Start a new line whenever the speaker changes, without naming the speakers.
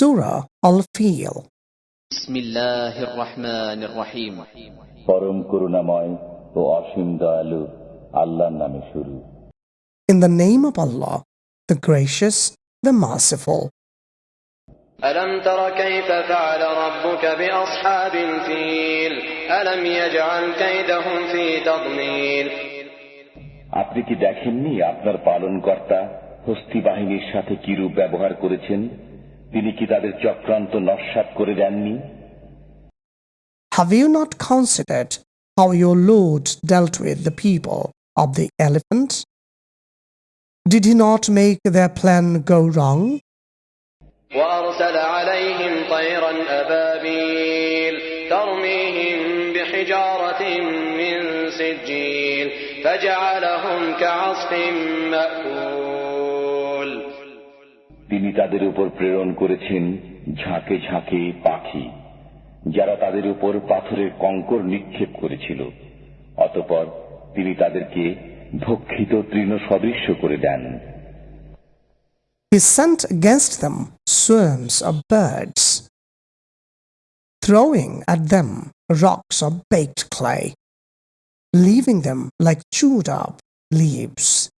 Surah Al-Fil
بسم الله الرحمن الرحيم
পরম করুণাময় ও অসীম দয়ালু আল্লাহর নামে শুরু
In the name of Allah, the gracious, the merciful.
ألم تر كيف فعل ربك بأصحاب الفيل ألم يجعل كيدهم في تضليل
আপনি কি দেখেননি আপনার পালনকর্তা হস্তি বাহিনীর সাথে কিরূপ ব্যবহার করেছেন তিনি কি তাদের চক্রান্ত নস্বাত করে দেননি
Have you not considered how your Lord dealt with the people of the elephant? Did he not make their plan go wrong?
وأرسل عليهم طيرا أبابيل ترميهم بحجارة من سجيل فجعلهم كعصف مأكول
তিনি তাদের উপর প্রেরণ করেছেন ঝাঁকে ঝাঁকে পাখি যারা তাদের উপর পাথরের কঙ্কর নিক্ষেপ করেছিল অতপর তিনি তাদেরকে ভক্ষিত তৃণ সদৃশ্য করে দেন
He sent against them swarms of birds, throwing at them rocks of baked clay, leaving them like chewed up leaves.